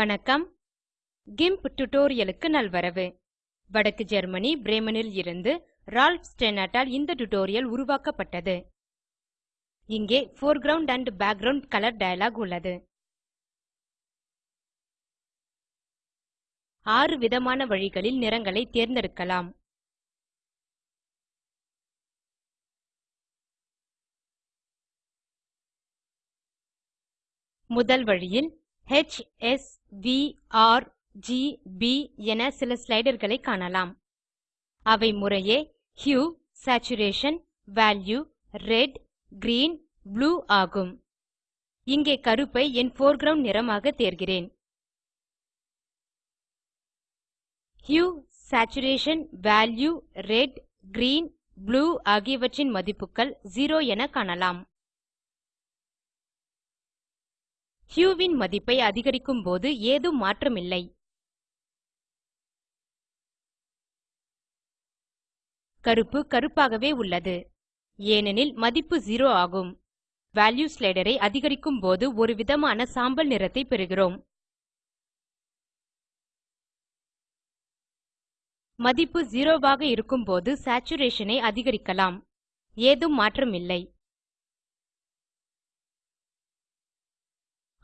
வணக்கம். கிம்ப் டுடோரியலுக்கு நல்வரவு. வடக்கு ஜெர்மனி பிரேமனில் இருந்து ரால்ஃப் ஸ்டெனாட்டால் இந்த டுடோரியல் உருவாக்கப்பட்டது. இங்கே foreground and background colour dialog உள்ளது. ஆறு விதமான வழிகளில் நிறங்களை தேர்ந்தெடுக்கலாம். முதல் வழியில் H, என சில ஸ்லைடர்களை காணலாம். அவை முறையே hue saturation value red green blue ஆகும். இங்கே கருப்பை என் போர்க்ரவுண்ட் நிறமாக தேர்கிறேன். Hue saturation value red green blue ஆகியவற்றின் மதிப்புகள் 0 என காணலாம். ஹியூவின் மதிப்பை அதிகரிக்கும் போது ஏதும் மாற்றமில்லை. கருப்பு கருப்பாகவே உள்ளது. ஏனெனில் மதிப்பு 0 ஆகும். வால்யூ ஸ்லைடரை அதிகரிக்கும் போது ஒரு விதமான சாம்பல் நிறத்தை பெறுகிறோம். மதிப்பு 0 ஆக இருக்கும்போது சேச்சுரேஷனை ஐ அதிகரிக்கலாம். ஏதும் மாற்றமில்லை.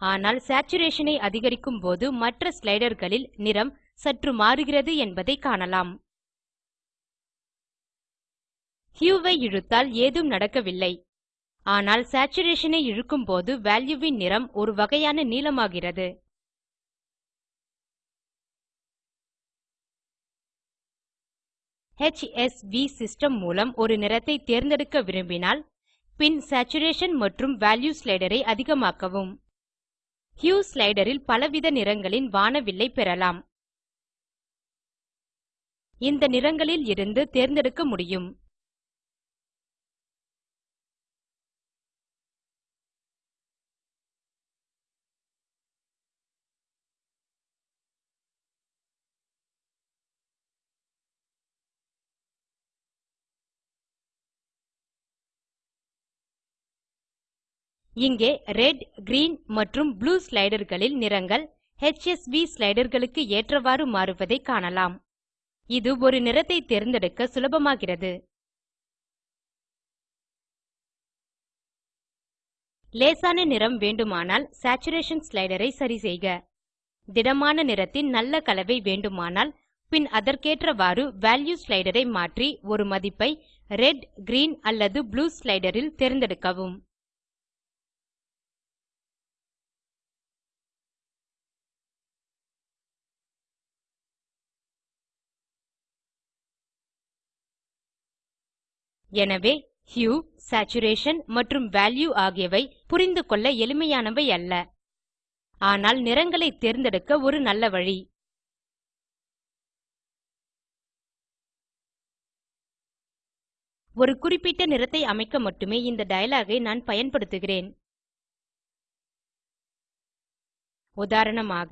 ஆனால் சேச்சுரேஷன் ஐ அதிகரிக்கும் போது மற்ற ஸ்லைடர்களில் நிறம் சற்று மாறுகிறது என்பதை காணலாம். ஹியூ ஐ இழுத்தால் ஏதும் நடக்கவில்லை. ஆனால் சேச்சுரேஷன் ஐ இழுக்கும்போது வால்யூவின் நிறம் ஒரு வகையான நீலமாகிறது HSV சிஸ்டம் மூலம் ஒரு நிறத்தை தேர்ந்தெடுக்க விரும்பினால் பின் சேச்சுரேஷன் மற்றும் வால்யூ ஸ்லைடரை அதிகமாக்கவும். ஹியூ ஸ்லைடரில் பலவித நிறங்களின் வானவில்லை பெறலாம். இந்த நிறங்களில் இருந்து தேர்ந்தெடுக்க முடியும். இங்கே ரெட் கிரீன் மற்றும் ப்ளூ ஸ்லைடர்களில் நிறங்கள் HSV ஸ்லைடர்களுக்கு ஏற்றவாறு மாறுவதை காணலாம். இது ஒரு நிறத்தை தேர்ந்தெடுக்க சுலபமாகிறது. லேசான நிறம் வேண்டுமானால் சேச்சுரேஷன் ஸ்லைடரை சரிசெய்க திடமான நிறத்தின் நல்ல கலவை வேண்டுமானால் பின் அதற்கேற்றவாறு வால்யூ ஸ்லைடரை மாற்றி ஒரு மதிப்பை ரெட் கிரீன் அல்லது ப்ளூ ஸ்லைடரில் தேர்ந்தெடுக்கவும். எனவே ஹியூ சேச்சுரேஷன் மற்றும் வால்யூ ஆகியவை புரிந்து கொள்ள எளிமையானவை அல்ல. ஆனால் நிறங்களை தேர்ந்தெடுக்க ஒரு நல்ல வழி. ஒரு குறிப்பிட்ட நிறத்தை அமைக்க மட்டுமே இந்த டயலாக் ஐ நான் பயன்படுத்துகிறேன். உதாரணமாக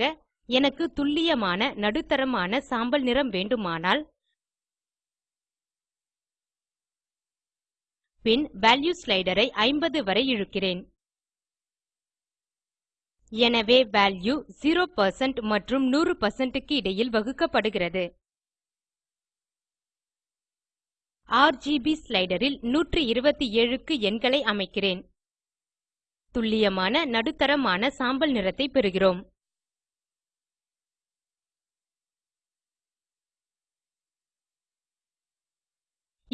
எனக்கு துல்லியமான நடுத்தரமான சாம்பல் நிறம் வேண்டுமானால் பின் வால்யூ ஸ்லைடரை 50 வரை இழுக்கிறேன். எனவே வால்யூ 0% மற்றும் 100% க்கு இடையில் வகுக்கப்படுகிறது. RGB ஸ்லைடரில் 127 க்கு எண்களை அமைக்கிறேன். துல்லியமான நடுத்தரமான சாம்பல் நிறத்தை பெறுகிறோம்.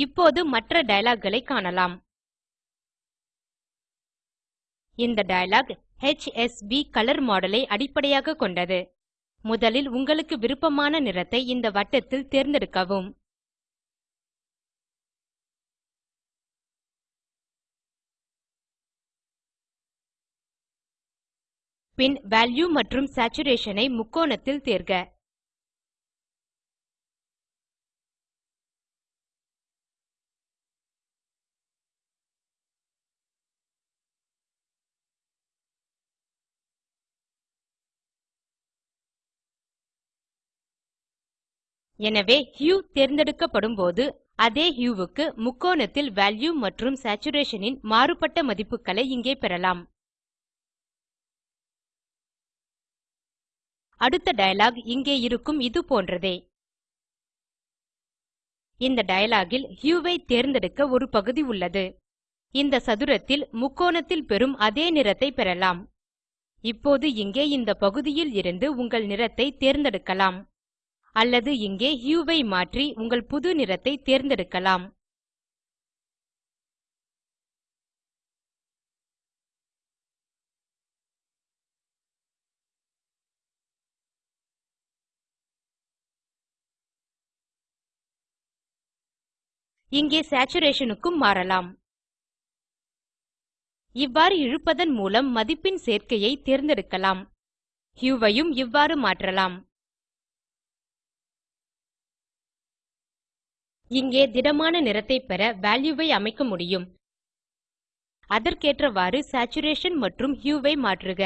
இப்போது மற்ற டயலாக்களை காணலாம். இந்த டயலாக் HSB கலர் மாடலை அடிப்படையாக கொண்டது. முதலில் உங்களுக்கு விருப்பமான நிறத்தை இந்த வட்டத்தில் தேர்ந்தெடுக்கவும். பின் வால்யூ மற்றும் சேச்சுரேஷன் ஐ முக்கோணத்தில் தேர்க. எனவே ஹியூ தேர்ந்தெடுக்கப்படும் போது அதே ஹியூ க்கு முக்கோணத்தில் வால்யூ மற்றும் சேச்சுரேஷன் ன் மாறுபட்ட மதிப்புகளை இங்கே பெறலாம். அடுத்த டயலாக் இங்கே இருக்கும் இது போன்றதே. இந்த டயலாகில் ஹியூவை ஐ தேர்ந்தெடுக்க ஒரு பகுதி உள்ளது. இந்த சதுரத்தில் முக்கோணத்தில் பெறும் அதே நிறத்தை பெறலாம். இப்போது இங்கே இந்த பகுதியில் இருந்து உங்கள் நிறத்தை தேர்ந்தெடுக்கலாம். அல்லது இங்கே ஹியூவை ஐ மாற்றி உங்கள் புது நிறத்தை தேர்ந்தெடுக்கலாம். இங்கே சேச்சுரேஷன் க்கும் மாறலாம். இவ்வாறு இழுப்பதன் மூலம் மதிப்பின் சேர்க்கையை தேர்ந்தெடுக்கலாம். ஹியூவையும் இவ்வாறு மாற்றலாம். இங்கே திடமான நிறத்தை பெற வால்யூ ஐ அமைக்க முடியும். அதற்கேற்றவாறு சேச்சுரேஷன் மற்றும் ஹியூவை ஐ மாற்றுக.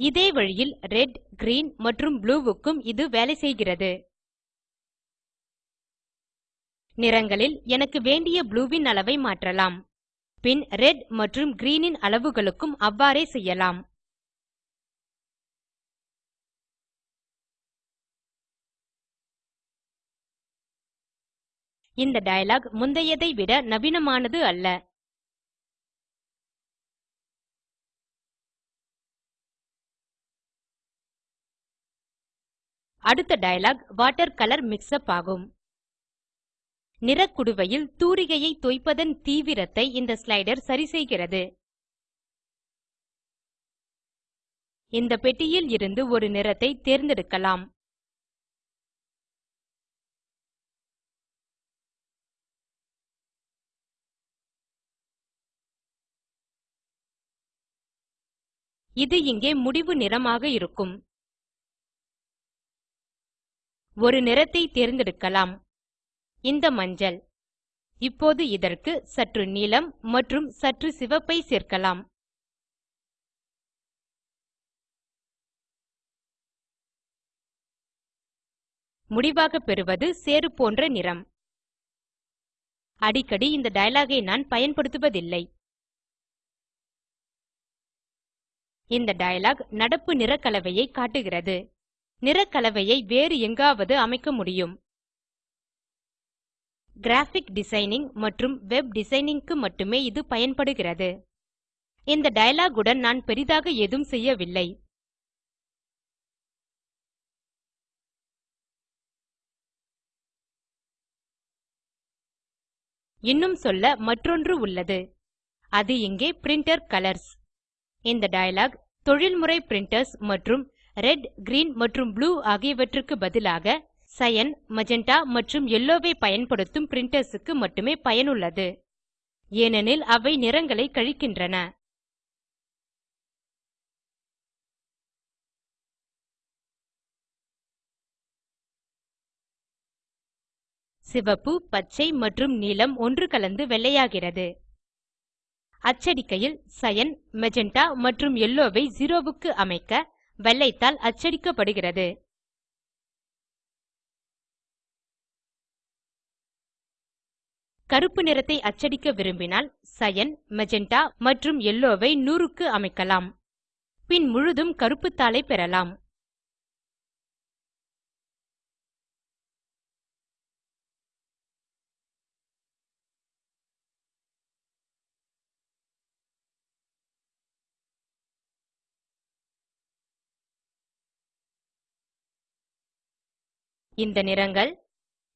இதே வழியில் ரெட் கிரீன் மற்றும் ப்ளூ க்கும் இது வேலை செய்கிறது. நிறங்களில் எனக்கு வேண்டிய ப்ளூவின் அளவை மாற்றலாம். பின் ரெட் மற்றும் கிரீனின் அளவுகளுக்கும் அவ்வாறே செய்யலாம். இந்த டயலாக் முந்தையதை விட நவீனமானது அல்ல. அடுத்த dialog water colour mix up ஆகும். நிறக்குடுவையில் தூரிகையை தோய்ப்பதன் தீவிரத்தை இந்த ஸ்லைடர் சரிசெய்கிறது இந்த பெட்டியில் இருந்து ஒரு நிறத்தை தேர்ந்தெடுக்கலாம். இது இங்கே முடிவு நிறமாக இருக்கும். ஒரு நிறத்தை தேர்ந்தெடுக்கலாம். இந்த மஞ்சள். இப்போது இதற்கு சற்று நீலம் மற்றும் சற்று சிவப்பை சேர்க்கலாம். முடிவாக பெறுவது சேறு போன்ற நிறம். அடிக்கடி இந்த டயலாகை நான் பயன்படுத்துவதில்லை. இந்த டயலாக் நடப்பு நிறக்கலவையை காட்டுகிறது. நிறக்கலவையை வேறு எங்காவது அமைக்க முடியும். கிராஃபிக் டிசைனிங் மற்றும் வெப் டிசைனிங்க்கு மட்டுமே இது பயன்படுகிறது. இந்த டயலாக் உடன் நான் பெரிதாக ஏதும் செய்யவில்லை. இன்னும் சொல்ல மற்றொன்று உள்ளது. அது இங்கே பிரின்டர் கலர்ஸ் இந்த டயலாக் தொழில்முறை பிரிண்டர்ஸ் மற்றும் ரெட் கிரீன் மற்றும் ப்ளூ ஆகியவற்றுக்கு பதிலாக சயன் மஜென்டா மற்றும் எல்லோவை பயன்படுத்தும் பிரின்டர்ஸ் க்கு மட்டுமே பயனுள்ளது. ஏனெனில் அவை நிறங்களை கழிக்கின்றன. சிவப்பு பச்சை மற்றும் நீலம் ஒன்று கலந்து வெள்ளையாகிறது. அச்சடிக்கையில் சயன் மெஜென்டா மற்றும் எல்லோவை ஜீரோவுக்கு 0 க்கு அமைக்க வெள்ளைத்தால் அச்சடிக்கப்படுகிறது. கருப்பு நிறத்தை அச்சடிக்க விரும்பினால் சயன் மெஜென்டா மற்றும் எல்லோவை நூறுக்கு 100 க்கு அமைக்கலாம். பின் முழுதும் கருப்பு தாளை பெறலாம். இந்த நிறங்கள்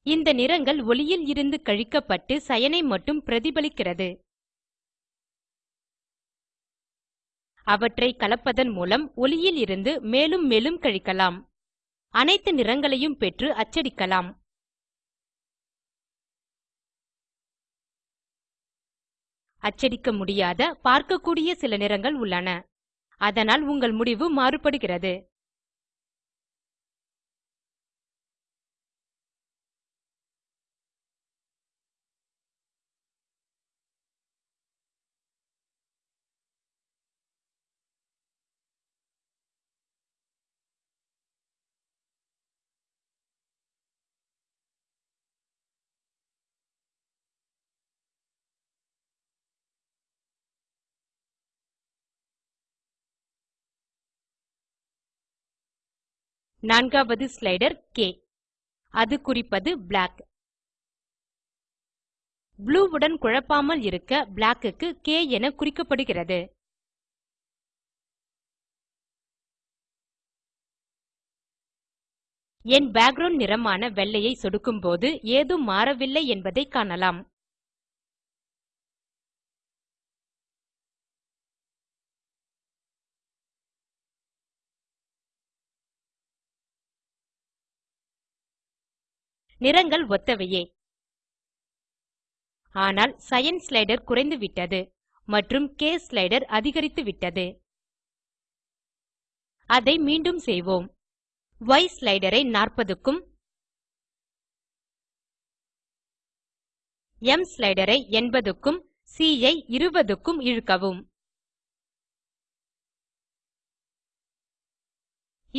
இந்த நிறங்கள் ஒளியில் இருந்து கழிக்கப்பட்டு சயனை மட்டும் பிரதிபலிக்கிறது. அவற்றை கலப்பதன் மூலம் ஒளியில் இருந்து மேலும் மேலும் கழிக்கலாம். அனைத்து நிறங்களையும் பெற்று அச்சடிக்கலாம். அச்சடிக்க முடியாத பார்க்கக்கூடிய சில நிறங்கள் உள்ளன. அதனால் உங்கள் முடிவு மாறுபடுகிறது. நான்காவது ஸ்லைடர் K. அது குறிப்பது பிளாக் ப்ளூ உடன் குழப்பாமல் இருக்க பிளாக் க்கு K என குறிக்கப்படுகிறது. என் பேக்கிரவுண்ட் நிறமான வெள்ளையை சொடுக்கும்போது ஏதும் மாறவில்லை என்பதை காணலாம். நிறங்கள் ஒத்தவையே. ஆனால் சயன் ஸ்லைடர் குறைந்துவிட்டது மற்றும் கே ஸ்லைடர் அதிகரித்துவிட்டது. அதை மீண்டும் செய்வோம். ய் ஸ்லைடரை நாற்பதுக்கும் எம் ஸ்லைடரை எண்பதுக்கும் சி ஐ 20 இழுக்கவும்.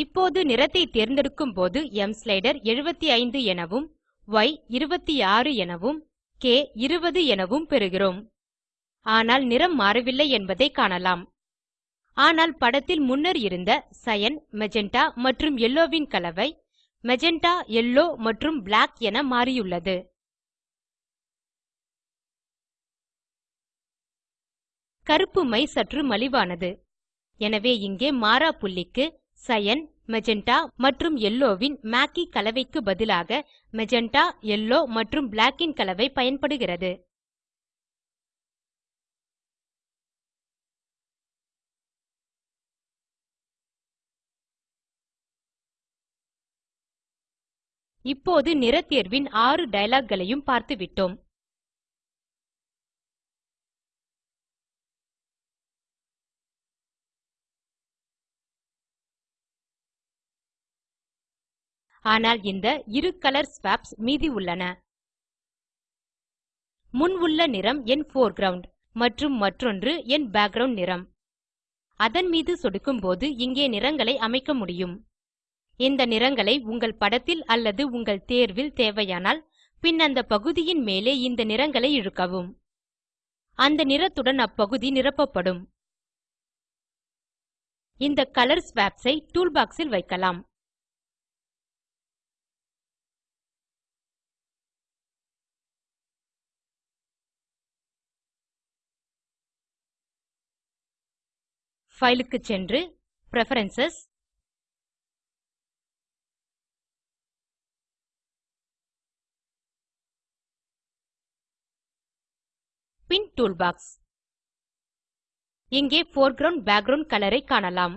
இப்போது நிறத்தை தேர்ந்தெடுக்கும் போது ம் ஸ்லைடர் 75 எனவும் ய் 26 எனவும் K 20 எனவும் பெறுகிறோம். ஆனால் நிறம் மாறவில்லை என்பதை காணலாம். ஆனால் படத்தில் முன்னர் இருந்த சயன் மெஜென்டா மற்றும் yellowவின் கலவை மெஜென்டா எல்லோ மற்றும் பிளாக் என மாறியுள்ளது. கருப்பு மை சற்று மலிவானது. எனவே இங்கே மாறா புள்ளிக்கு சயன் மெஜெண்டா மற்றும் எல்லோவின் மாக்கி கலவைக்கு பதிலாக மெஜெண்டா யெல்லோ மற்றும் பிளாக் ன் கலவை பயன்படுகிறது. இப்போது நிறத்தேர்வின் ஆறு டயலாக் பார்த்துவிட்டோம். ஆனால் இந்த இரு கலர் ஸ்வாப்ஸ் மீதி உள்ளன. முன் உள்ள நிறம் என் போர்க்ரவுண்ட் மற்றும் மற்றொன்று என் பேக்கிரவுண்ட் நிறம். அதன் மீது சொடுக்கும்போது இங்கே நிறங்களை அமைக்க முடியும். இந்த நிறங்களை உங்கள் படத்தில் அல்லது உங்கள் தேர்வில் தேவையானால் பின் அந்த பகுதியின் மேலே இந்த நிறங்களை இழுக்கவும். அந்த நிறத்துடன் அப்பகுதி நிரப்பப்படும். இந்த கலர் ஸ்வாப்ஸ் ஐ டூல் பாக்ஸ் வைக்கலாம். பைல் க்கு சென்று பிரெஃபரன்ஸ் பின் டூல்பாக்ஸ் இங்கே போர்க்ரவுண்ட் பேக்கிரவுண்ட் கலர் ஐ காணலாம்.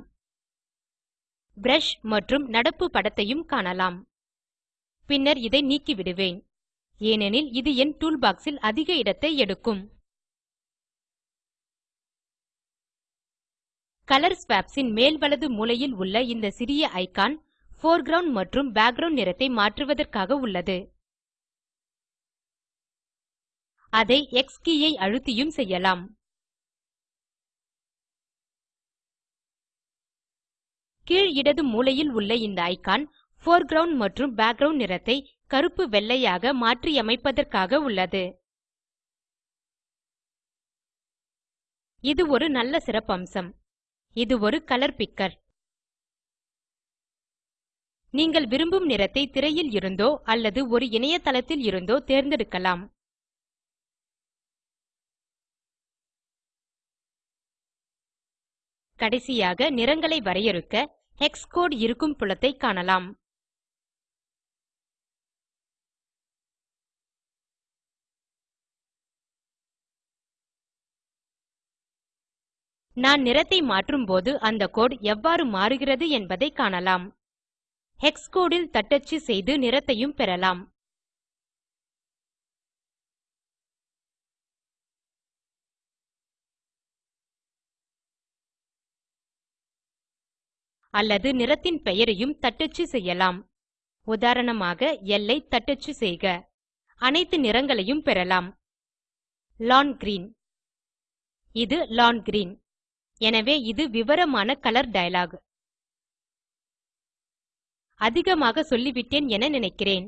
பிரஷ் மற்றும் நடப்பு படத்தையும் காணலாம். பின்னர் இதை நீக்கிவிடுவேன். ஏனெனில் இது என் டூல்பாக்ஸ் ல் அதிக இடத்தை எடுக்கும். கலர் ஸ்வாப்ஸ் ன் மேல் வலது மூலையில் உள்ள இந்த சிறிய ஐகான் போர்க்ரவுண்ட் மற்றும் பேக்கிரவுண்ட் நிறத்தை மாற்றுவதற்காக உள்ளது. அதை எக்ஸ் கே ஐ அழுத்தியும் செய்யலாம். கீழ் இடது மூலையில் உள்ள இந்த ஐகான் போர்க்ரவுண்ட் மற்றும் பேக்கிரவுண்ட் நிறத்தை கருப்பு வெள்ளையாக மாற்றியமைப்பதற்காக உள்ளது. இது ஒரு நல்ல சிறப்பம்சம். இது ஒரு கலர் பிக்கர் நீங்கள் விரும்பும் நிறத்தை திரையில் இருந்தோ அல்லது ஒரு இணையதளத்தில் இருந்தோ தேர்ந்தெடுக்கலாம். கடைசியாக நிறங்களை வரையறுக்க ஹெக்ஸ் கோடு இருக்கும் புலத்தை காணலாம். நான் நிறத்தை மாற்றும்போது அந்த கோடு எவ்வாறு மாறுகிறது என்பதை காணலாம். ஹெக்ஸ் கோடில் தட்டச்சு செய்து நிறத்தையும் பெறலாம். அல்லது நிறத்தின் பெயரையும் தட்டச்சு செய்யலாம். உதாரணமாக எல்லை தட்டச்சு செய்க. அனைத்து நிறங்களையும் பெறலாம். லான் கிரீன் இது லான் கிரீன் எனவே இது விவரமான கலர் டயலாக் அதிகமாக சொல்லிவிட்டேன் என நினைக்கிறேன்.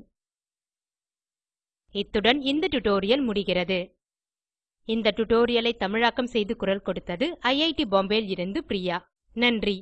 இத்துடன் இந்த டுடோரியல் முடிகிறது. இந்த டுடோரியலை தமிழாக்கம் செய்து குரல் கொடுத்தது ஐஐடி பாம்பேவில் இருந்து பிரியா. நன்றி.